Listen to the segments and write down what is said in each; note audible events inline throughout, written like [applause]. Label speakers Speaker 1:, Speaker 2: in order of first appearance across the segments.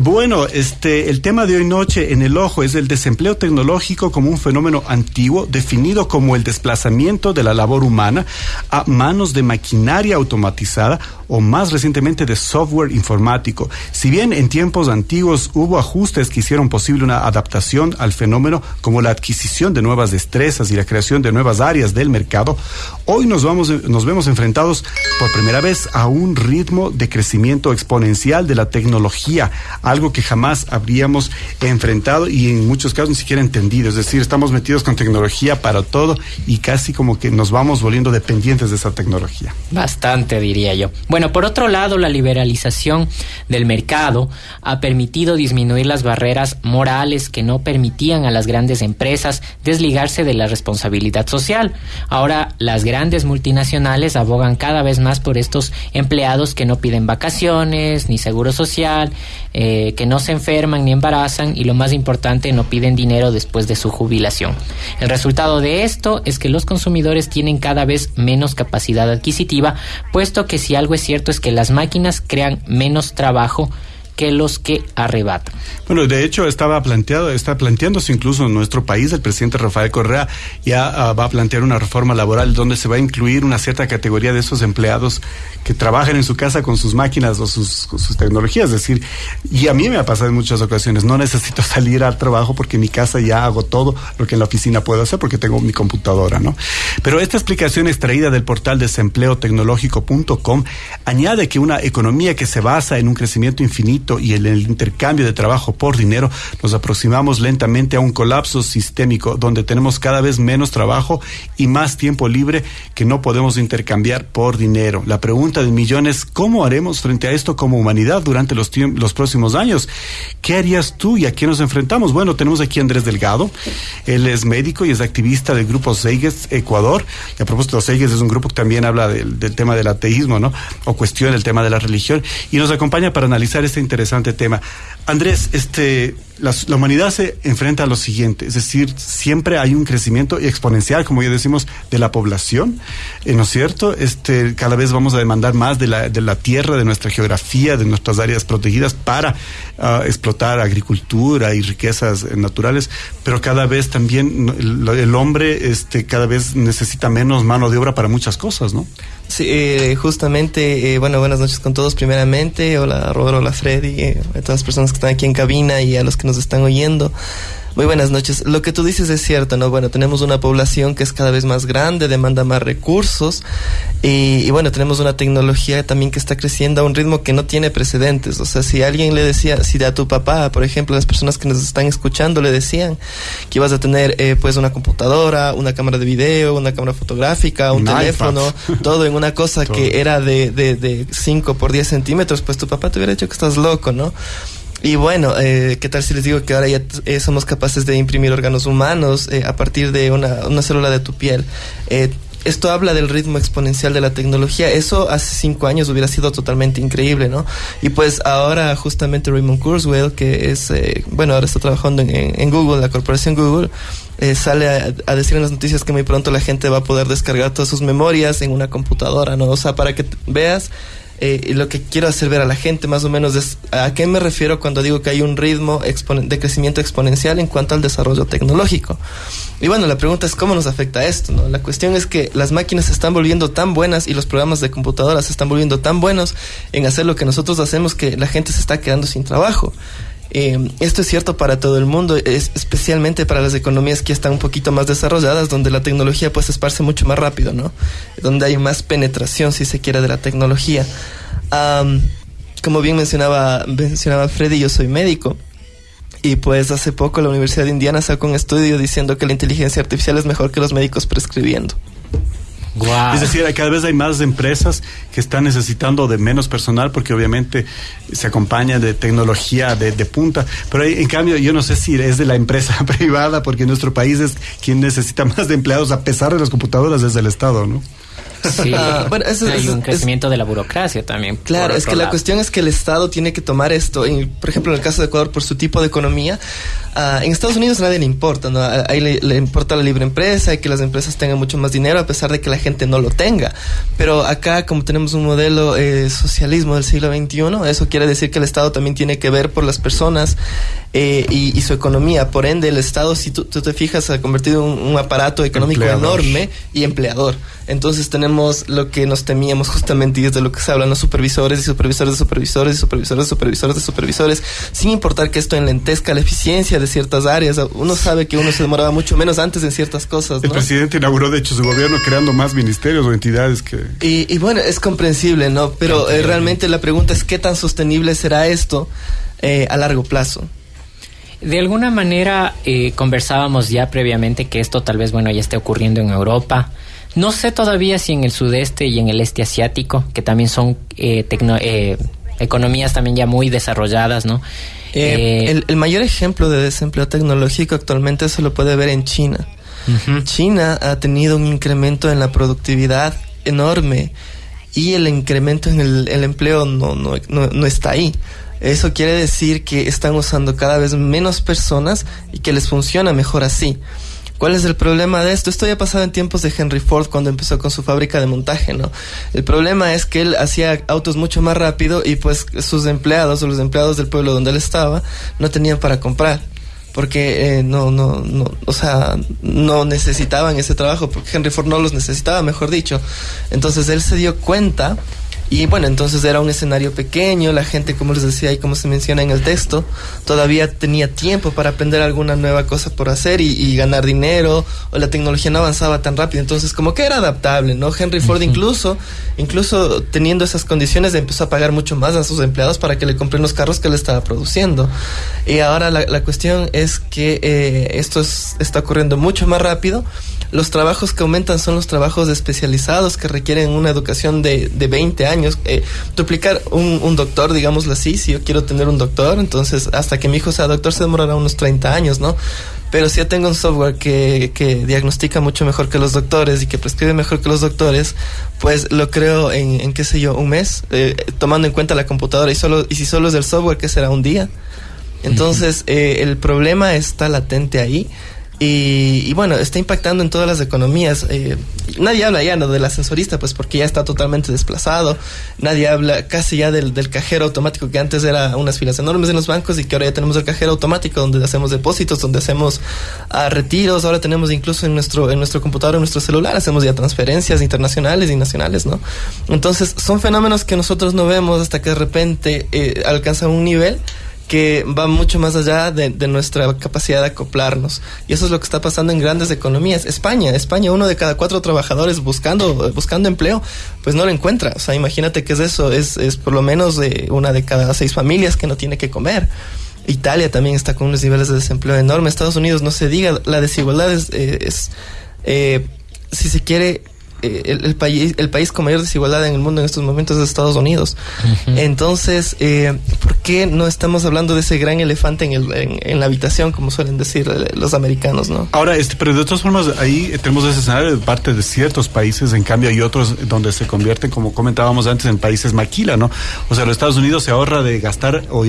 Speaker 1: Bueno, este, el tema de hoy noche en el ojo es el desempleo tecnológico como un fenómeno antiguo definido como el desplazamiento de la labor humana a manos de maquinaria automatizada o más recientemente de software informático. Si bien en tiempos antiguos hubo ajustes que hicieron posible una adaptación al fenómeno como la adquisición de nuevas destrezas y la creación de nuevas áreas del mercado, hoy nos, vamos, nos vemos enfrentados por primera vez a un ritmo de crecimiento exponencial de la tecnología algo que jamás habríamos enfrentado y en muchos casos ni siquiera entendido. Es decir, estamos metidos con tecnología para todo y casi como que nos vamos volviendo dependientes de esa tecnología.
Speaker 2: Bastante, diría yo. Bueno, por otro lado, la liberalización del mercado ha permitido disminuir las barreras morales que no permitían a las grandes empresas desligarse de la responsabilidad social. Ahora, las grandes multinacionales abogan cada vez más por estos empleados que no piden vacaciones ni seguro social, que no se enferman ni embarazan y lo más importante, no piden dinero después de su jubilación. El resultado de esto es que los consumidores tienen cada vez menos capacidad adquisitiva, puesto que si algo es cierto es que las máquinas crean menos trabajo que los que arrebatan.
Speaker 1: Bueno, de hecho estaba planteado, está planteándose incluso en nuestro país, el presidente Rafael Correa ya ah, va a plantear una reforma laboral donde se va a incluir una cierta categoría de esos empleados que trabajan en su casa con sus máquinas o sus, sus tecnologías. Es decir, y a mí me ha pasado en muchas ocasiones, no necesito [laughs] salir al trabajo porque en mi casa ya hago todo lo que en la oficina puedo hacer porque tengo mi computadora, ¿no? Pero esta explicación extraída del portal desempleotecnológico.com añade que una economía que se basa en un crecimiento infinito y en el intercambio de trabajo por dinero, nos aproximamos lentamente a un colapso sistémico donde tenemos cada vez menos trabajo y más tiempo libre que no podemos intercambiar por dinero. La pregunta de millones, ¿cómo haremos frente a esto como humanidad durante los, los próximos años? ¿Qué harías tú y a quién nos enfrentamos? Bueno, tenemos aquí a Andrés Delgado. Él es médico y es activista del grupo Seiges Ecuador. Y a propósito, Seiges es un grupo que también habla del, tema del ateísmo, ¿no? O cuestiona el tema de la religión. Y nos acompaña para analizar este interesante tema. Andrés, este, la, humanidad se enfrenta a lo siguiente, es decir, siempre hay un crecimiento exponencial, como ya decimos, de la población, eh, ¿no es cierto? Este, cada vez vamos a demandar más de la, de la tierra, de nuestra geografía, de nuestras áreas protegidas para uh, explotar agricultura y riquezas eh, naturales, pero cada vez también el, hombre este, cada vez necesita menos mano de obra para muchas cosas, ¿no?
Speaker 3: Sí, eh, justamente, eh, bueno, buenas noches con todos primeramente, hola Rodro, hola Freddy, eh, a todas las personas que están aquí en cabina y a los que nos están oyendo. Muy buenas noches. Lo que tú dices es cierto, ¿no? Bueno, tenemos una población que es cada vez más grande, demanda más recursos y, y, bueno, tenemos una tecnología también que está creciendo a un ritmo que no tiene precedentes. O sea, si alguien le decía, si a tu papá, por ejemplo, las personas que nos están escuchando le decían que ibas a tener eh, pues una computadora, una cámara de video, una cámara fotográfica, un, teléfono, todo en una cosa [laughs] que era de, de, de 5 por 10 centímetros, pues tu papá te hubiera dicho que estás loco, ¿no? Y bueno, eh, ¿qué tal si les digo que ahora ya eh, somos capaces de imprimir órganos humanos eh, a partir de una, una, célula de tu piel? Eh, esto habla del ritmo exponencial de la tecnología. Eso hace cinco años hubiera sido totalmente increíble, ¿no? Y pues ahora justamente Raymond Kurzweil, que es, eh, bueno, ahora está trabajando en, Google, la corporación Google, eh, sale a, decir en las noticias que muy pronto la gente va a poder descargar todas sus memorias en una computadora, ¿no? O sea, para que veas eh, lo que quiero hacer ver a la gente más o menos es a qué me refiero cuando digo que hay un ritmo de crecimiento exponencial en cuanto al desarrollo tecnológico. Y bueno, la pregunta es cómo nos afecta esto, ¿no? La cuestión es que las máquinas se están volviendo tan buenas y los programas de computadoras se están volviendo tan buenos en hacer lo que nosotros hacemos que la gente se está quedando sin trabajo. Eh, esto es cierto para todo el mundo, es especialmente para las economías que están un poquito más desarrolladas, donde la tecnología pues esparce mucho más rápido, ¿no? Donde hay más penetración, si se quiere, de la tecnología. Um, como bien mencionaba, mencionaba Freddy, yo soy médico. Y pues hace poco la Universidad de Indiana sacó un estudio diciendo que la inteligencia artificial es mejor que los médicos prescribiendo.
Speaker 1: Es decir, cada vez hay más empresas que están necesitando de menos personal porque obviamente se acompaña de tecnología de, de punta. Pero hay, en cambio, yo no sé si es de la empresa [laughs] privada porque en nuestro país es quien necesita más de empleados a pesar de las computadoras desde el Estado, ¿no?
Speaker 2: Sí, ah, hay un crecimiento de la burocracia también.
Speaker 3: Claro, es que la cuestión es que el Estado tiene que tomar esto, por ejemplo, en el caso de Ecuador, por su tipo de economía, uh, en Estados Unidos nadie le importa, ¿no? Ahí le, le, importa la libre empresa y que las empresas tengan mucho más dinero a pesar de que la gente no lo tenga. Pero acá, como tenemos un modelo eh, socialismo del siglo XXI, eso quiere decir que el Estado también tiene que ver por las personas eh, y, su economía. Por ende, el Estado, si tú, te fijas, se ha convertido en un, aparato económico enorme y empleador. Entonces tenemos lo que nos temíamos justamente y es de lo que se hablan los supervisores y supervisores de supervisores y supervisores de supervisores de supervisores, sin importar que esto enlentezca la eficiencia de ciertas áreas. Uno sabe que uno se demoraba mucho menos antes en ciertas cosas.
Speaker 1: El presidente inauguró, de hecho, su gobierno creando más ministerios o entidades que...
Speaker 3: Y, bueno, es comprensible, ¿no? Pero eh, realmente la pregunta es qué tan sostenible será esto eh, a largo plazo.
Speaker 2: De alguna manera eh, conversábamos ya previamente que esto tal vez bueno ya esté ocurriendo en Europa. No sé todavía si en el sudeste y en el este asiático, que también son eh, eh, economías también ya muy desarrolladas, ¿no?
Speaker 3: El, mayor ejemplo de desempleo tecnológico actualmente se lo puede ver en China. China ha tenido un incremento en la productividad enorme y el incremento en el, empleo no, no, no está ahí. Eso quiere decir que están usando cada vez menos personas y que les funciona mejor así. ¿Cuál es el problema de esto? Esto ya ha pasado en tiempos de Henry Ford cuando empezó con su fábrica de montaje, ¿no? El problema es que él hacía autos mucho más rápido y pues sus empleados o los empleados del pueblo donde él estaba no tenían para comprar porque eh, no, no, no, o sea, no necesitaban ese trabajo, porque Henry Ford no los necesitaba, mejor dicho. Entonces él se dio cuenta y bueno, entonces era un escenario pequeño, la gente, como les decía y como se menciona en el texto, todavía tenía tiempo para aprender alguna nueva cosa por hacer y, ganar dinero, o la tecnología no avanzaba tan rápido, entonces como que era adaptable, ¿no? Henry Ford incluso, incluso teniendo esas condiciones empezó a pagar mucho más a sus empleados para que le compren los carros que él estaba produciendo. Y ahora la, la cuestión es que eh, esto está ocurriendo mucho más rápido los trabajos que aumentan son los trabajos especializados que requieren una educación de, de 20 años. Eh, duplicar un, un, doctor, digámoslo así, si yo quiero tener un doctor, entonces hasta que mi hijo sea doctor se demorará unos 30 años, ¿no? Pero si yo tengo un software que, que diagnostica mucho mejor que los doctores y que prescribe mejor que los doctores, pues lo creo en, en qué sé yo, un mes, eh, tomando en cuenta la computadora y, solo, y si solo es el software, que será un día. Entonces, eh, el problema está latente ahí. Y, bueno, está impactando en todas las economías. Eh, nadie habla ya ¿no? del ascensorista, pues porque ya está totalmente desplazado. Nadie habla casi ya del, del, cajero automático que antes era unas filas enormes en los bancos y que ahora ya tenemos el cajero automático donde hacemos depósitos, donde hacemos uh, retiros. Ahora tenemos incluso en nuestro, en nuestro computador, en nuestro celular, hacemos ya transferencias internacionales y nacionales, ¿no? Entonces, son fenómenos que nosotros no vemos hasta que de repente eh, alcanzan un nivel que va mucho más allá de, nuestra capacidad de acoplarnos. Y eso es lo que está pasando en grandes economías. España, España, uno de cada cuatro trabajadores buscando, buscando empleo, pues no lo encuentra. O sea, imagínate que es eso, es, es por lo menos de una de cada seis familias que no tiene que comer. Italia también está con unos niveles de desempleo enormes. Estados Unidos, no se diga, la desigualdad es, eh, eh, si se quiere, eh, el, país, el país con mayor desigualdad en el mundo en estos momentos es Estados Unidos. Entonces, eh, ¿por qué no estamos hablando de ese gran elefante en, el, en, la habitación, como suelen decir eh, los americanos, no?
Speaker 1: Ahora, este, pero de todas formas, ahí tenemos ese escenario de parte de ciertos países, en cambio hay otros donde se convierten, como comentábamos antes, en países maquila, ¿no? O sea, los Estados Unidos se ahorra de gastar o,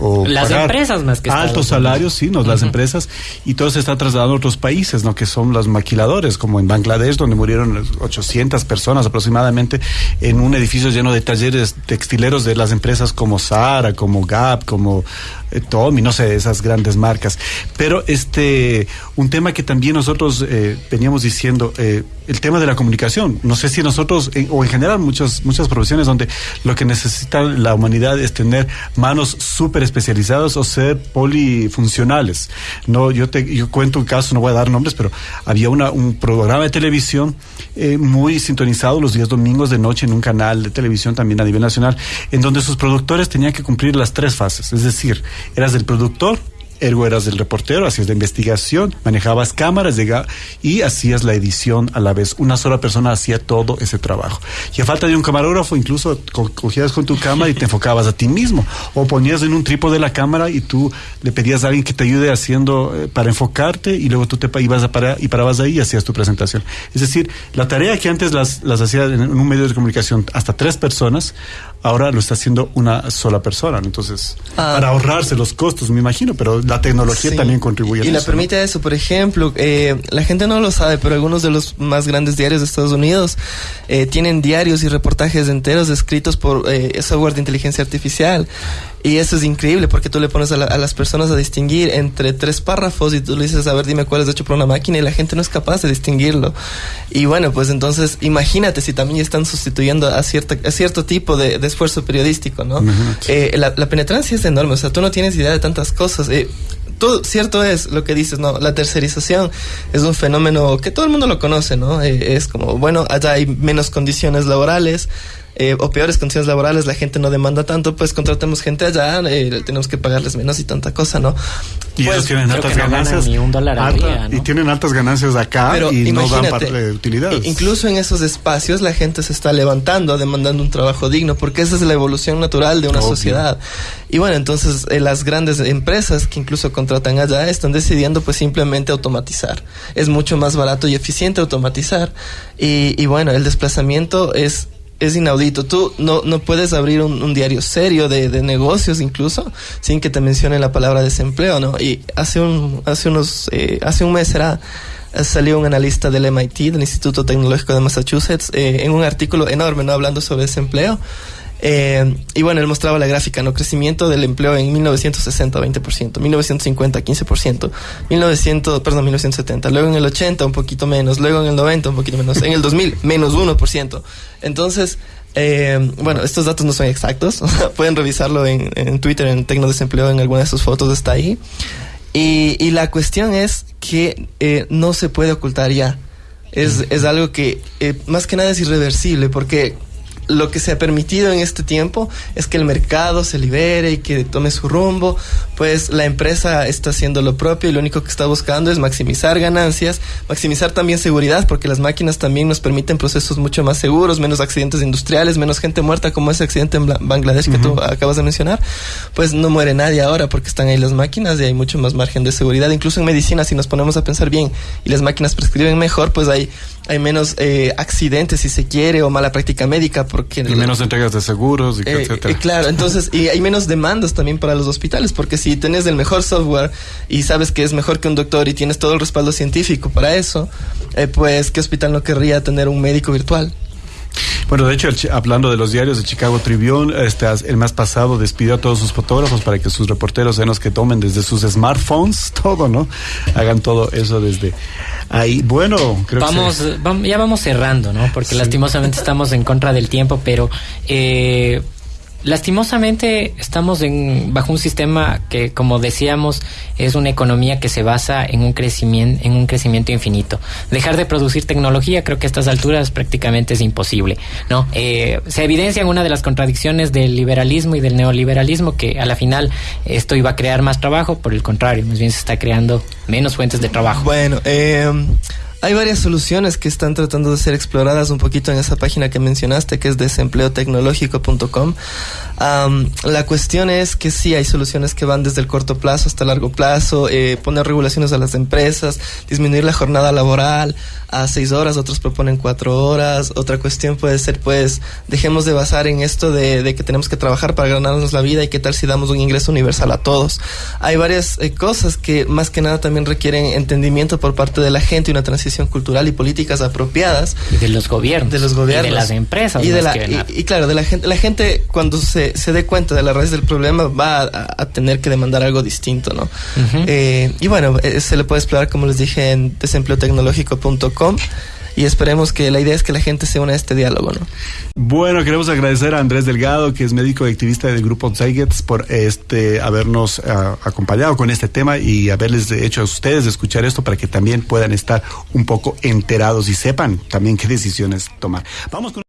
Speaker 1: o
Speaker 2: las empresas más que
Speaker 1: altos salarios, sí, no, las empresas, y todo se está trasladando a otros países, ¿no? Que son los maquiladores, como en Bangladesh, donde murieron 800 personas aproximadamente en un edificio lleno de talleres textileros de las empresas como Zara, como Gap, como eh, Tommy, no sé, esas grandes marcas. Pero este, un tema que también nosotros eh, veníamos diciendo, eh, el tema de la comunicación. No sé si nosotros, o en general muchas, muchas profesiones donde lo que necesita la humanidad es tener manos súper especializadas o ser polifuncionales. No, yo te, yo cuento un caso, no voy a dar nombres, pero había una, un programa de televisión eh, muy sintonizado los días domingos de noche en un canal de televisión también a nivel nacional, en donde sus productores tenían que cumplir las tres fases. Es decir, eras el productor, ergo eras el reportero, hacías la investigación, manejabas cámaras y hacías la edición a la vez. Una sola persona hacía todo ese trabajo. Y a falta de un camarógrafo, incluso cogías con tu cámara y te enfocabas a ti mismo. O ponías en un trípode la cámara y tú le pedías a alguien que te ayude haciendo eh, para enfocarte y luego tú te ibas a parar y parabas ahí y hacías tu presentación. Es decir, la tarea que antes las, las hacía en un medio de comunicación hasta tres personas, ahora lo está haciendo una sola persona. Entonces, ah. para ahorrarse los costos, me imagino, pero la tecnología también contribuye.
Speaker 3: Y
Speaker 1: a
Speaker 3: la permite eso, por ejemplo, eh, la gente no lo sabe, pero algunos de los más grandes diarios de Estados Unidos eh, tienen diarios y reportajes enteros escritos por eh, software de inteligencia artificial. Y eso es increíble porque tú le pones a, las personas a distinguir entre tres párrafos y tú le dices, a ver, dime cuál es hecho por una máquina y la gente no es capaz de distinguirlo. Y bueno, pues entonces imagínate si también están sustituyendo a, cierta, a cierto tipo de, esfuerzo periodístico, ¿no? Eh, la, penetrancia es enorme, o sea, tú no tienes idea de tantas cosas. Eh, todo, cierto es lo que dices, ¿no? La tercerización es un fenómeno que todo el mundo lo conoce, ¿no? Eh, es como, bueno, allá hay menos condiciones laborales, eh, o peores condiciones laborales, la gente no demanda tanto, pues contratemos gente allá, eh, tenemos que pagarles menos y tanta cosa, ¿no?
Speaker 1: Y
Speaker 3: pues,
Speaker 1: ellos tienen altas ganancias. Y tienen altas ganancias acá y no dan parte de utilidades.
Speaker 3: Incluso en esos espacios la gente se está levantando, demandando un trabajo digno, porque esa es la evolución natural de una sociedad. Y bueno, entonces eh, las grandes empresas que incluso contratan allá están decidiendo pues simplemente automatizar. Es mucho más barato y eficiente automatizar. Y, y bueno, el desplazamiento es es inaudito. Tú no, no puedes abrir un, diario serio de, de, negocios incluso sin que te mencione la palabra desempleo, ¿no? Y hace un, hace unos, eh, hace un mes será, salió un analista del MIT, del Instituto Tecnológico de Massachusetts, eh, en un artículo enorme, ¿no? Hablando sobre desempleo. Eh, y bueno, él mostraba la gráfica, ¿no? Crecimiento del empleo en 1960, 20%, 1950, 15%, 1900, perdón, 1970, luego en el 80 un poquito menos, luego en el 90 un poquito menos, en el 2000 menos 1%. Entonces, eh, bueno, estos datos no son exactos, [laughs] pueden revisarlo en, Twitter, en Tecnodesempleo, en alguna de sus fotos está ahí. Y, la cuestión es que eh, no se puede ocultar ya. Es, es algo que más que nada es irreversible porque lo que se ha permitido en este tiempo es que el mercado se libere y que tome su rumbo, pues la empresa está haciendo lo propio y lo único que está buscando es maximizar ganancias, maximizar también seguridad, porque las máquinas también nos permiten procesos mucho más seguros, menos accidentes industriales, menos gente muerta como ese accidente en Bangladesh que tú acabas de mencionar, pues no muere nadie ahora porque están ahí las máquinas y hay mucho más margen de seguridad, incluso en medicina si nos ponemos a pensar bien y las máquinas prescriben mejor, pues hay, hay menos eh, accidentes si se quiere o mala práctica médica porque...
Speaker 1: Y menos entregas de seguros, y
Speaker 3: eh, etcétera. Eh, claro, entonces, y hay menos demandas también para los hospitales, porque si tienes el mejor software y sabes que es mejor que un doctor y tienes todo el respaldo científico para eso, eh, pues, ¿qué hospital no querría tener un médico virtual?
Speaker 1: Bueno, de hecho, hablando de los diarios de Chicago Tribune, este, el mes pasado despidió a todos sus fotógrafos para que sus reporteros sean los que tomen desde sus smartphones [laughs] todo, ¿no? Hagan todo eso desde ahí. Bueno,
Speaker 2: creo vamos, que vamos, ya vamos cerrando, ¿no? Porque lastimosamente estamos en contra del tiempo, pero eh, lastimosamente estamos en, bajo un sistema que, como decíamos, es una economía que se basa en un crecimiento, en un crecimiento infinito. Dejar de producir tecnología, creo que a estas alturas prácticamente es imposible, ¿no? Eh, se evidencia en una de las contradicciones del liberalismo y del neoliberalismo que a la final esto iba a crear más trabajo, por el contrario, más bien se está creando menos fuentes de trabajo.
Speaker 3: Bueno, eh hay varias soluciones que están tratando de ser exploradas un poquito en esa página que mencionaste, que es desempleotecnológico.com. la cuestión es que sí hay soluciones que van desde el corto plazo hasta el largo plazo, eh, poner regulaciones a las empresas, disminuir la jornada laboral a seis horas, otros proponen cuatro horas. Otra cuestión puede ser, pues, dejemos de basar en esto de, que tenemos que trabajar para ganarnos la vida y qué tal si damos un ingreso universal a todos. Hay varias eh, cosas que más que nada también requieren entendimiento por parte de la gente y una transición cultural y políticas apropiadas.
Speaker 2: Y de los gobiernos.
Speaker 3: De los gobiernos.
Speaker 2: Y de las empresas.
Speaker 3: Y, de la, y, claro, de la gente, la gente cuando se, se dé cuenta de la raíz del problema va a, tener que demandar algo distinto, ¿no? Eh, y bueno, eh, se le puede explorar, como les dije, en desempleotecnológico.com y esperemos que la idea es que la gente se una a este diálogo, ¿no?
Speaker 1: Bueno, queremos agradecer a Andrés Delgado, que es médico y activista del grupo Zeigets, por este habernos eh, acompañado con este tema y haberles hecho a ustedes escuchar esto para que también puedan estar un poco enterados y sepan también qué decisiones tomar. Vamos con